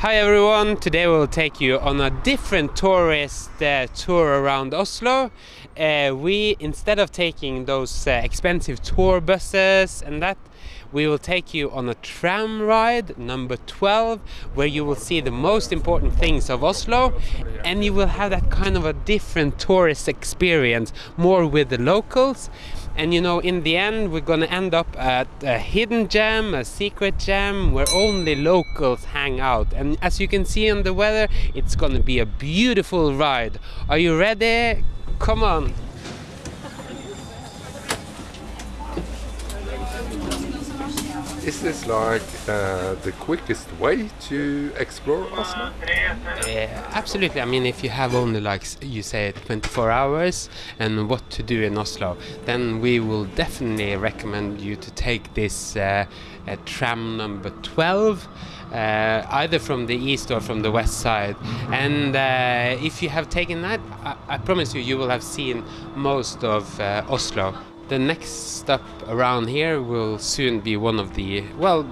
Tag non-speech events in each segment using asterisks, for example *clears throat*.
Hi everyone, today we'll take you on a different tourist uh, tour around Oslo. Uh, we, instead of taking those uh, expensive tour buses and that, we will take you on a tram ride number 12 where you will see the most important things of Oslo. And you will have that kind of a different tourist experience more with the locals and you know in the end we're gonna end up at a hidden gem a secret gem where only locals hang out. And as you can see in the weather it's gonna be a beautiful ride. Are you ready? Come on Is this like uh, the quickest way to explore Oslo? Yeah, absolutely. I mean, if you have only like you say 24 hours and what to do in Oslo, then we will definitely recommend you to take this uh, uh, tram number 12. Uh, either from the east or from the west side, and uh, if you have taken that, I, I promise you, you will have seen most of uh, Oslo. The next stop around here will soon be one of the well,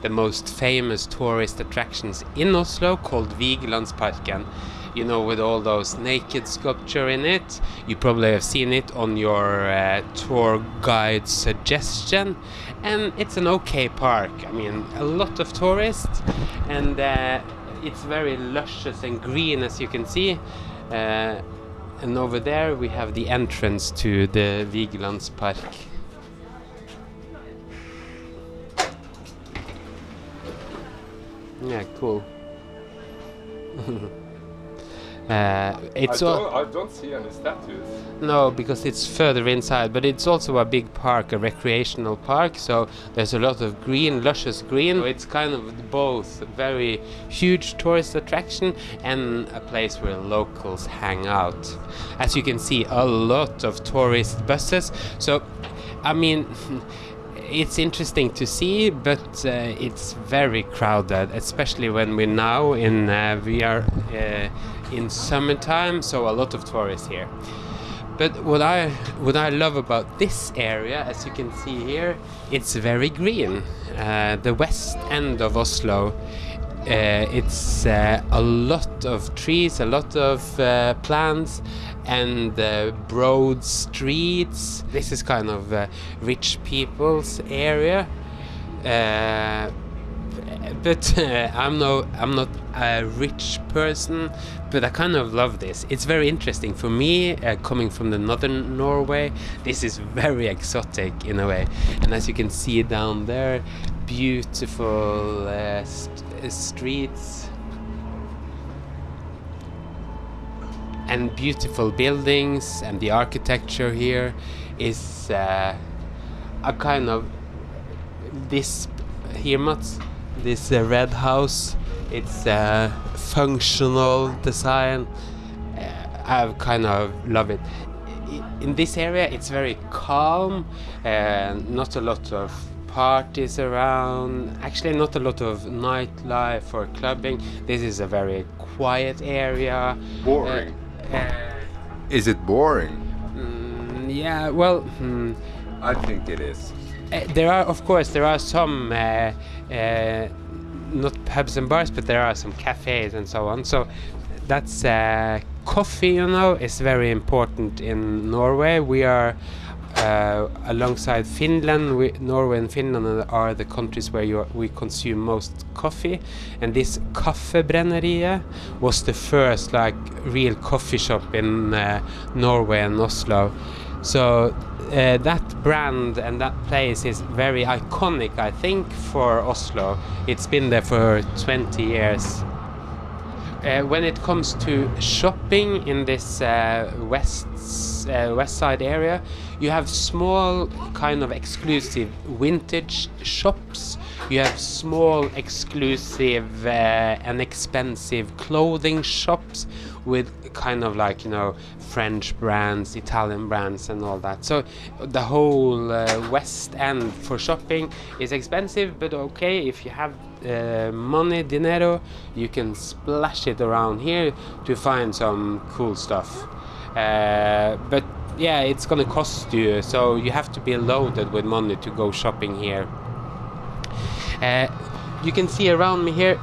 the most famous tourist attractions in Oslo called Vigelandsparken. You know, with all those naked sculpture in it. You probably have seen it on your uh, tour guide suggestion. And it's an okay park. I mean, a lot of tourists, and uh, it's very luscious and green, as you can see. Uh, and over there we have the entrance to the Vigelandspark. Yeah, cool. *laughs* uh, it's I, don't, I don't see any statues. no, because it's further inside, but it's also a big park, a recreational park. So there's a lot of green, luscious green. So It's kind of both a very huge tourist attraction and a place where locals hang out. As you can see, a lot of tourist buses. So, I mean. *laughs* It's interesting to see, but uh, it's very crowded, especially when we're now in uh, we are uh, in summertime, so a lot of tourists here. But what I what I love about this area, as you can see here, it's very green. Uh, the west end of Oslo, uh, it's uh, a lot of trees, a lot of uh, plants, and uh, broad streets. This is kind of uh, rich people's area. But uh, I'm no I'm not a rich person, but I kind of love this. It's very interesting for me, uh, coming from the northern Norway. This is very exotic in a way, and as you can see down there, beautiful uh, st- uh, streets and beautiful buildings, and the architecture here is uh, a kind of this here Mats this uh, red house it's uh, functional design uh, I kind of love it in this area it's very calm and not a lot of parties around actually not a lot of nightlife or clubbing this is a very quiet area Boring. Uh, uh, Is it boring? mm, yeah well hmm, I think it is. Uh, there are, of course, there are some uh, uh, not pubs and bars, but there are some cafes and so on. So that's uh, coffee. You know, is very important in Norway. We are. Uh, alongside Finland, we, Norway and Finland are the countries where you, we consume most coffee, and this Kaffebrenneriet was the first like real coffee shop in uh, Norway and Oslo. So uh, that brand and that place is very iconic, I think, for Oslo. It's been there for 20 years. Uh, when it comes to shopping in this uh, west uh, west side area, you have small kind of exclusive vintage shops. You have small exclusive uh, and expensive clothing shops with kind of like you know French brands, Italian brands, and all that. So the whole uh, West End for shopping is expensive, but okay if you have uh, money, dinero, you can splash it around here to find some cool stuff. Uh, but yeah, it's gonna cost you, so you have to be loaded with money to go shopping here. Uh, you can see around me here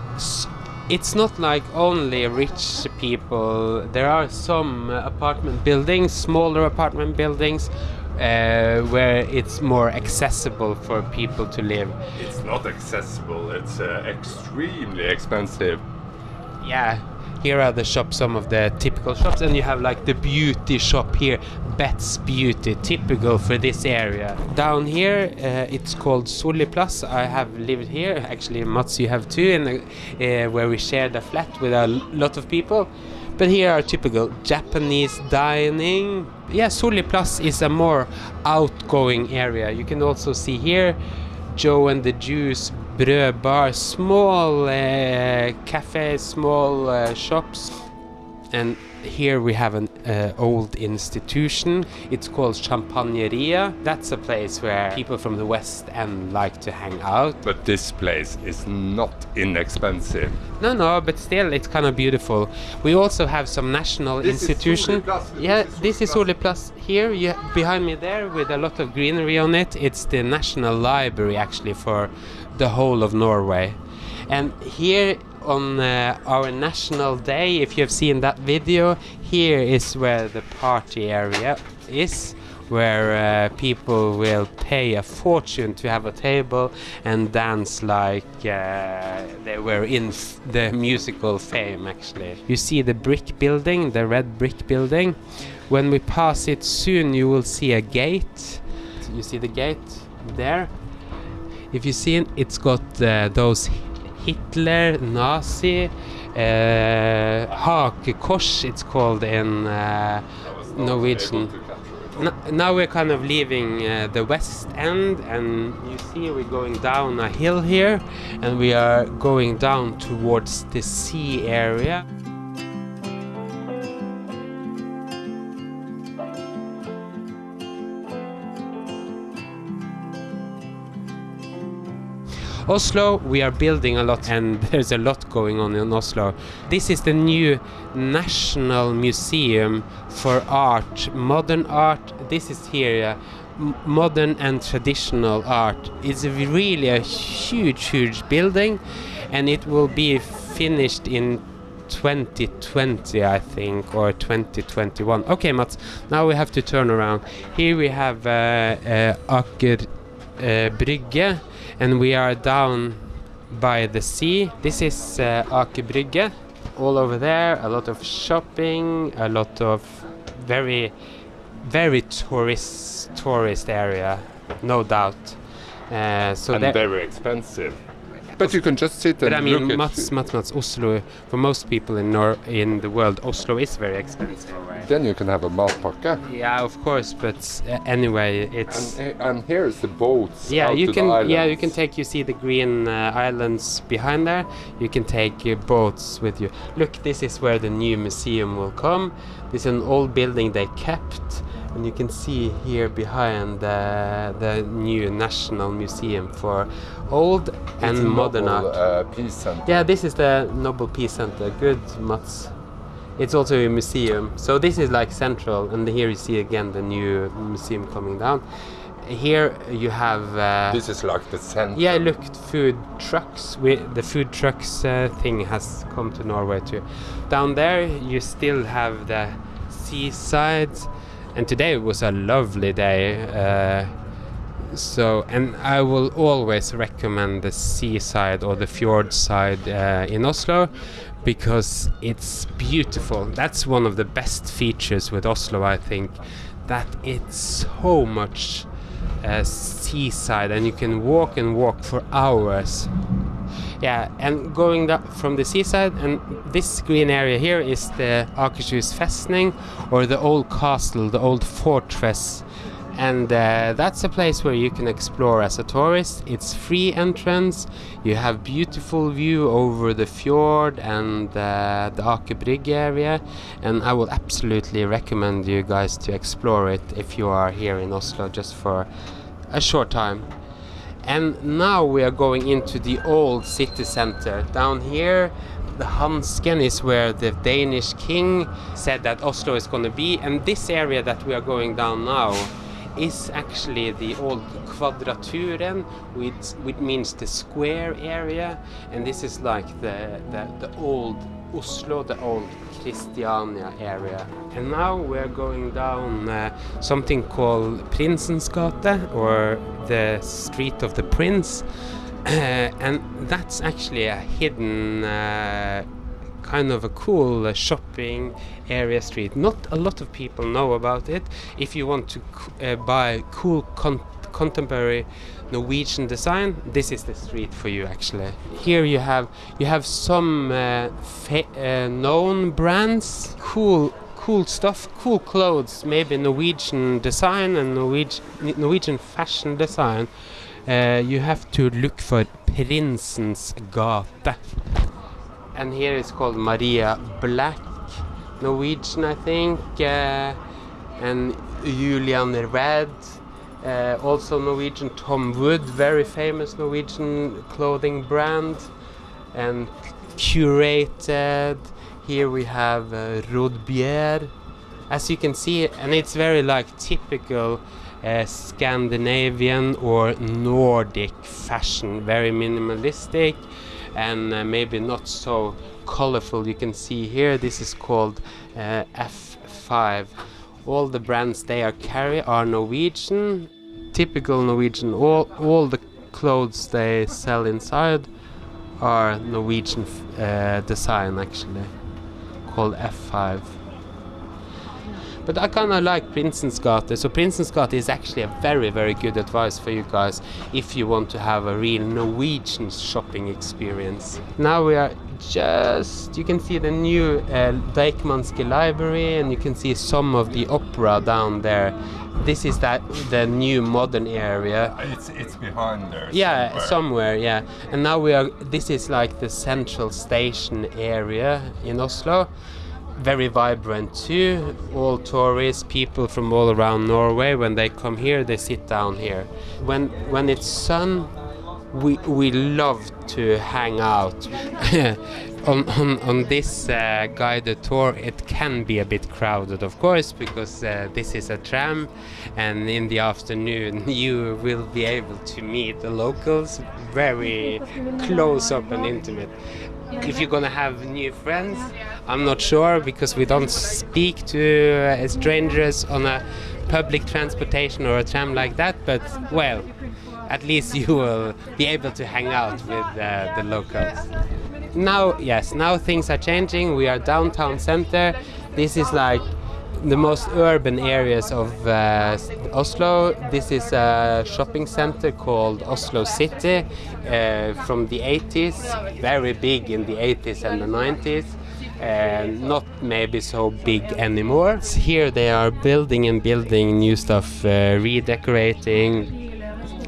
it's not like only rich people. There are some apartment buildings, smaller apartment buildings, uh, where it's more accessible for people to live. It's not accessible. It's uh, extremely expensive. Yeah, here are the shops, some of the typical shops, and you have like the beauty shop here, Bet's Beauty, typical for this area. Down here, uh, it's called Solli plass. I have lived here. Actually, Mats, you have too, the, uh, where we shared a flat with a lot of people. But here are typical Japanese dining. Yeah, Solli plass is a more outgoing area. You can also see here Joe and the Juice Brød Bar, small uh, cafes, small uh, shops. And here we have an uh, old institution. It's called Champagneria. That's a place where people from the West End like to hang out. But this place is not inexpensive. No, no, but still, it's kind of beautiful. We also have some national This is institution. Yeah, This is Solli plass. Soliplass here. You, behind me there, with a lot of greenery on it. It's the national library actually for the whole of Norway. And here on uh, our national day, if you have seen that video, here is where the party area is. Where uh, people will pay a fortune to have a table and dance like uh, they were in the musical fame, actually. You see the brick building, the red brick building. When we pass it soon, you will see a gate. You see the gate there? If you see it, it's got uh, those Hitler, Nazi, uh, hakekors, it's called in uh, Norwegian. N- now we're kind of leaving uh, the west end, and you see we're going down a hill here, and we are going down towards the sea area. Oslo, we are building a lot, and *laughs* there's a lot going on in Oslo. This is the new National Museum for Art, Modern Art. This is here, uh, modern and traditional art. It's really a huge, huge building, and it will be finished in 2020, I think, or 2021. Okay, Mats, now we have to turn around. Here we have uh, uh, Aker uh, Brygge, and we are down by the sea. This is uh, Aker Brygge. All over there, a lot of shopping, a lot of very, very tourist tourist area, no doubt. Uh, so and very expensive. But you can just sit and but I mean, look Mats. Mats, Mats, Oslo. For most people in Nor- in the world, Oslo is very expensive. Then you can have a matpakke. Yeah, of course, but uh, anyway, it's And, and here's the boats. yeah. You can yeah, you can take. You see the green uh, islands behind there. You can take uh, boats with you. Look, this is where the new museum will come. This is an old building they kept, and you can see here behind uh, the new National Museum for old and It's a modern Nobel, art. Uh, peace center. Yeah, this is the Nobel Peace Center. Good, Mats. It's also a museum. So this is like central, and here you see again the new museum coming down. Here you have. Uh, This is like the center. yeah, look, food trucks. We, the food trucks uh, thing has come to Norway too. Down there, you still have the seaside, and today was a lovely day. Uh, so, and I will always recommend the seaside or the fjord side uh, in Oslo because it's beautiful. That's one of the best features with Oslo, I think, that it's so much uh, seaside and you can walk and walk for hours. Yeah, and going da- from the seaside, and this green area here is the Akershus Festning, or the old castle, the old fortress. And uh, that's a place where you can explore as a tourist. It's free entrance. You have beautiful view over the fjord and uh, the Aker Brygge area. And I will absolutely recommend you guys to explore it if you are here in Oslo just for a short time. And now we are going into the old city center. Down here, the Hansken is where the Danish king said that Oslo is going to be. And this area that we are going down now is actually the old Kvadraturen, which, which means the square area, and this is like the, the, the old Oslo, the old Christiania area. And now we're going down uh, something called Prinsens gate, or the Street of the Prince. *clears throat* Uh, and that's actually a hidden uh, kind of a cool uh, shopping area street. Not a lot of people know about it. If you want to uh, buy cool con contemporary Norwegian design, this is the street for you actually. Here you have you have some uh, uh, known brands, cool cool stuff, cool clothes, maybe Norwegian design and Norwegian Norwegian fashion design. Uh, you have to look for Prinsens gate. And here it's called Maria Black, Norwegian I think, uh, and Julian Red, uh, also Norwegian Tom Wood, very famous Norwegian clothing brand, and curated. Here we have uh, Rodebjer, as you can see, and it's very like typical uh, Scandinavian or Nordic fashion, very minimalistic and uh, maybe not so colorful. You can see here this is called uh, F5. All the brands they are carry are Norwegian, typical Norwegian. All all the clothes they sell inside are Norwegian uh, design actually, called F5. But I kind of like Prinsens gate, so Prinsens gate is actually a very, very good advice for you guys if you want to have a real Norwegian shopping experience. Now we are just, you can see the new uh, library and you can see some of the opera down there. This is that the new modern area. It's it's behind there. Yeah, somewhere. somewhere, yeah. And now we are. This is like the central station area in Oslo very vibrant too. All tourists, people from all around Norway, when they come here, they sit down here. When when it's sun, we we love to hang out. *laughs* on, on on this uh, guided tour, it can be a bit crowded, of course, because uh, this is a tram, and in the afternoon *laughs* you will be able to meet the locals very close up and intimate. If you're gonna have new friends i'm not sure because we don't speak to uh, strangers on a public transportation or a tram like that but well at least you will be able to hang out with uh, the locals now yes now things are changing we are downtown center this is like the most urban areas of uh, Oslo. This is a shopping center called Oslo City uh, from the 80s, very big in the 80s and the 90s. Uh, not maybe so big anymore. Here they are building and building new stuff, uh, redecorating.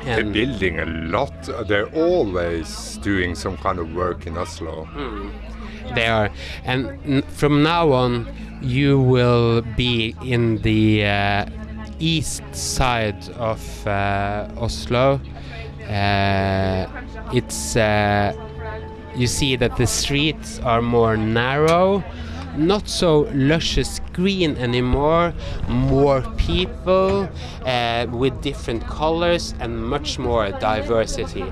They're building a lot. They're always doing some kind of work in Oslo. Mm, they are, and from now on, you will be in the uh, east side of uh, Oslo. Uh, it's uh, you see that the streets are more narrow, not so luscious green anymore. More people uh, with different colors and much more diversity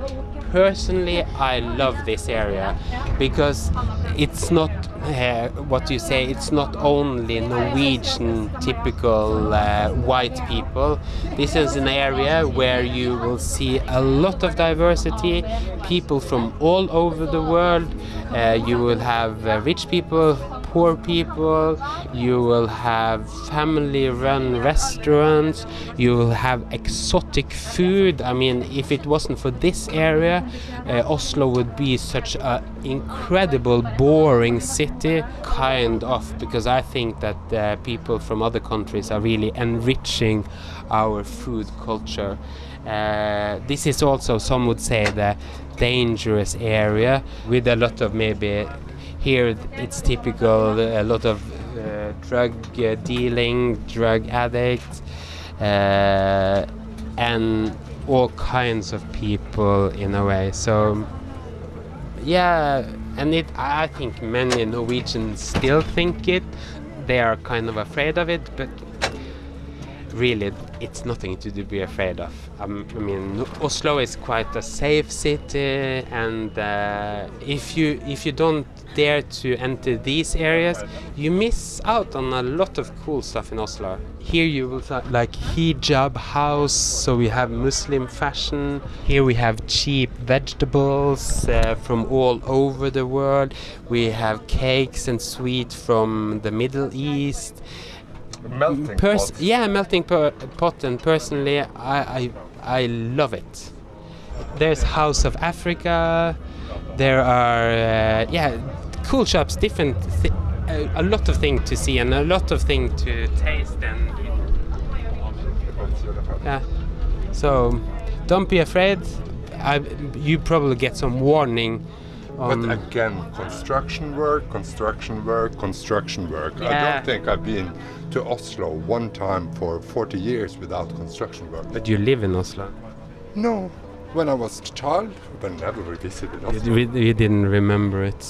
personally I love this area because it's not uh, what you say it's not only Norwegian typical uh, white people this is an area where you will see a lot of diversity people from all over the world uh, you will have uh, rich people poor people, you will have family run restaurants, you will have exotic food. I mean, if it wasn't for this area, uh, Oslo would be such an incredible, boring city, kind of, because I think that uh, people from other countries are really enriching our food culture. Uh, this is also, some would say, the dangerous area with a lot of maybe here it's typical a lot of uh, drug uh, dealing, drug addicts, uh, and all kinds of people in a way. So yeah, and it I think many Norwegians still think it. They are kind of afraid of it, but really, it's nothing to be afraid of. Um, I mean, Oslo is quite a safe city, and uh, if you if you don't dare to enter these areas, you miss out on a lot of cool stuff in Oslo. Here you will find like hijab house, so we have Muslim fashion. Here we have cheap vegetables uh, from all over the world. We have cakes and sweet from the Middle East. Melting Pers- pot. yeah, melting pot, and personally, I, I I love it. There's House of Africa. There are uh, yeah, cool shops, different, thi- a, a lot of things to see and a lot of things to taste and yeah. So don't be afraid. I, you probably get some warning. But again, construction work, construction work, construction work. I don't think I've been to Oslo one time for 40 years without construction work. but you live in Oslo. No, when I was a child, but never revisited We, Oslo. we, we didn't remember it.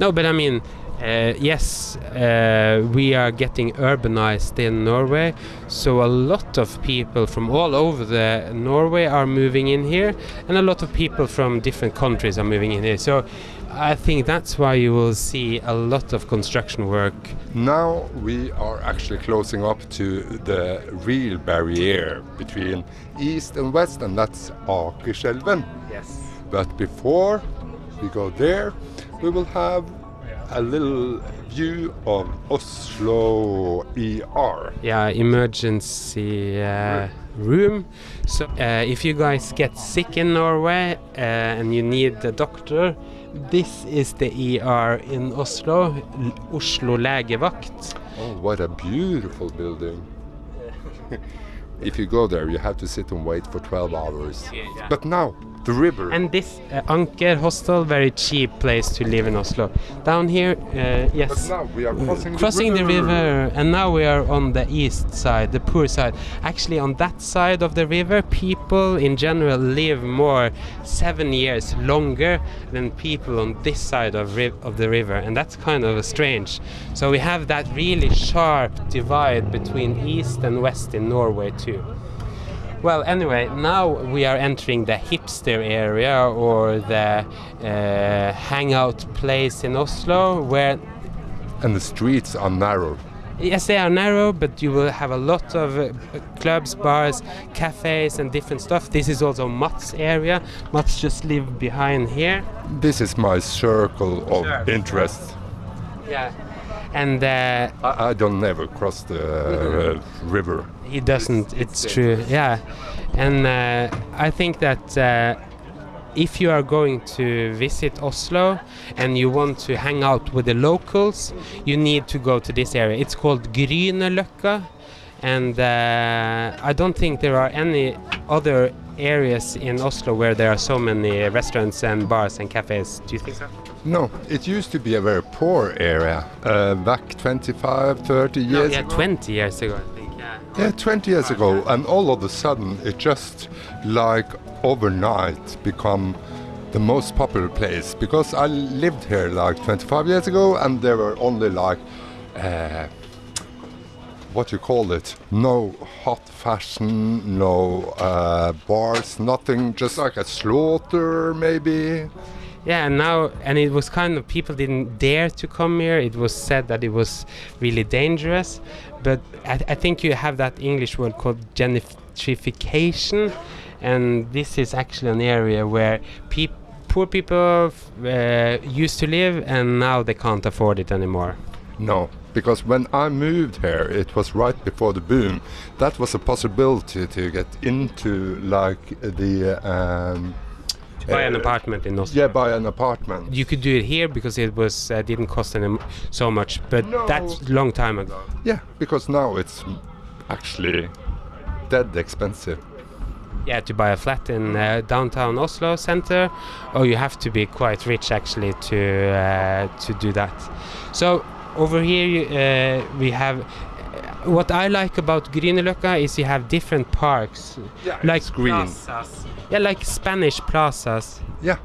No, but I mean, uh, yes, uh, we are getting urbanized in Norway, so a lot of people from all over the Norway are moving in here, and a lot of people from different countries are moving in here. So I think that's why you will see a lot of construction work. Now we are actually closing up to the real barrier between east and west, and that's Akerselven. Yes. But before we go there, we will have a little view of Oslo ER. yeah emergency uh, room so uh, if you guys get sick in norway uh, and you need a doctor this is the er in oslo oslo legevakt Oh, what a beautiful building. *laughs* if you go there, you have to sit and wait for 12 hours. But now, the river. and this uh, anker hostel very cheap place to live in oslo. Down here uh, but yes now we are crossing, crossing the river and now we are on the east side the poor side. Actually on that side of the river people in general live more seven years longer than people on this side of, ri- of the river and that's kind of strange. So we have that really sharp divide between east and west in norway too well, anyway, now we are entering the hipster area or the uh, hangout place in Oslo, where And the streets are narrow. Yes, they are narrow, but you will have a lot of uh, clubs, bars, cafes, and different stuff. This is also Mats area. Mats just live behind here. This is my circle of Sure. interest. Yeah. And uh, I, I don't never cross the uh, river. he doesn't. It's- It's, true. Yeah. And uh, I think that uh, if you are going to visit Oslo and you want to hang out with the locals, you need to go to this area. It's called Grünerløkka, and uh, I don't think there are any other areas in Oslo where there are so many restaurants and bars and cafes. Do you think so? No, it used to be a very poor area uh, back 25, 30 No, years yeah, ago. 20 years ago, I think. Yeah. Yeah, 20 years ago, and all of a sudden it just like overnight become the most popular place because I lived here like 25 years ago and there were only like uh, what you call it no hot fashion no uh, bars nothing just like a slaughter maybe Yeah, and now and it was kind of people didn't dare to come here. It was said that it was really dangerous, but I, I think you have that English word called gentrification, and this is actually an area where peop- poor people uh, used to live, and now they can't afford it anymore. No, because when I moved here, it was right before the boom. That was a possibility to get into like the um, Buy an uh, apartment in Oslo. Yeah, buy an apartment. You could do it here because it was uh, didn't cost any so much, but No. that's long time ago. Yeah, because now it's actually dead expensive. Yeah, to buy a flat in uh, downtown Oslo center, or you have to be quite rich actually to uh, to do that. So over here you, uh, we have. What I like about Grünerløkka is you have different parks, Yeah, like it's green. plazas. Yeah, like Spanish plazas. Yeah,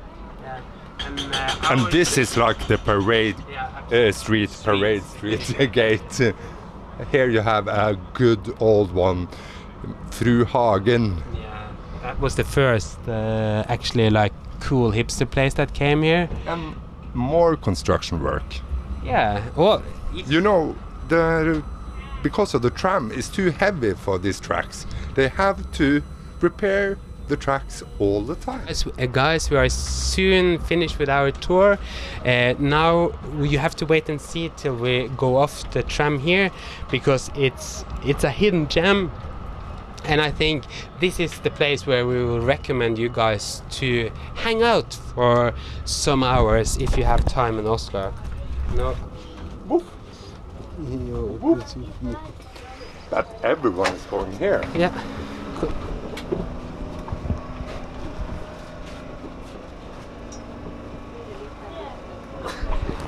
And, uh, and our- this is like the parade Yeah, uh, street, parade street *laughs* gate. Here you have a good old one through Hagen. Yeah, that was the first uh, actually like cool hipster place that came here. And more construction work. Yeah, well, You know, the because of the tram is too heavy for these tracks. They have to repair the tracks all the time. Guys, uh, guys, we are soon finished with our tour. Uh, now you have to wait and see till we go off the tram here, because it's it's a hidden gem, and I think this is the place where we will recommend you guys to hang out for some hours if you have time in Oslo. No. But everyone is going here. Yeah. Cool.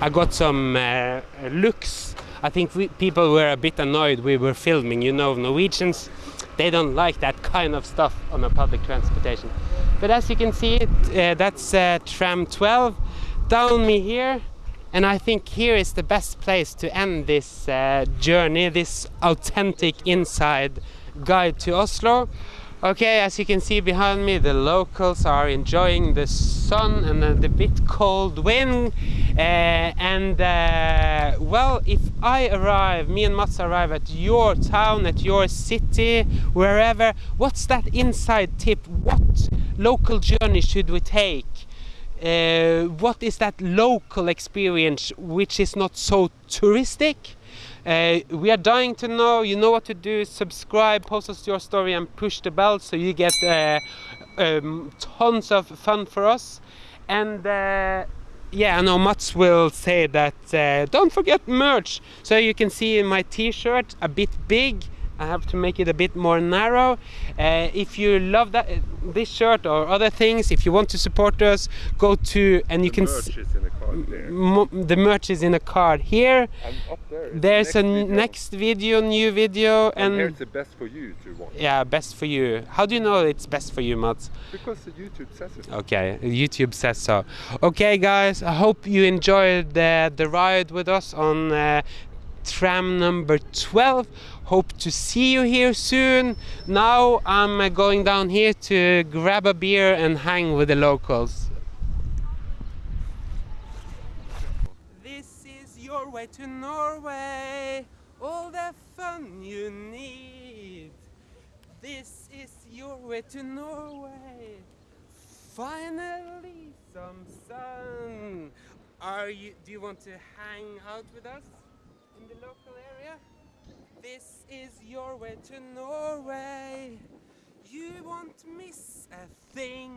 I got some uh, looks. I think we, people were a bit annoyed we were filming. You know, Norwegians, they don't like that kind of stuff on a public transportation. But as you can see, uh, that's uh, tram 12 down me here. And I think here is the best place to end this uh, journey, this authentic inside guide to Oslo. Okay, as you can see behind me, the locals are enjoying the sun and the bit cold wind. Uh, and uh, well, if I arrive, me and Mats arrive at your town, at your city, wherever, what's that inside tip? What local journey should we take? Uh, what is that local experience which is not so touristic? Uh, we are dying to know. You know what to do. Subscribe, post us your story, and push the bell so you get uh, um, tons of fun for us. And uh, yeah, I know Mats will say that. Uh, don't forget merch. So you can see in my T-shirt a bit big. I have to make it a bit more narrow. Uh, if you love that this shirt or other things, if you want to support us, go to and you can. s- is in the card there. the merch is in a card here. And up there. is the There's a video. next video, new video, And here's the best for you to watch. yeah, best for you. How do you know it's best for you, Mats? Because the YouTube says it. Okay, YouTube says so. Okay, guys, I hope you enjoyed the, the ride with us on uh, tram number 12. Hope to see you here soon. Now I'm uh, going down here to grab a beer and hang with the locals. This is your way to Norway, all the fun you need. This is your way to Norway. Finally, some sun. Are you? Do you want to hang out with us in the local area? This is your way to Norway. You won't miss a thing.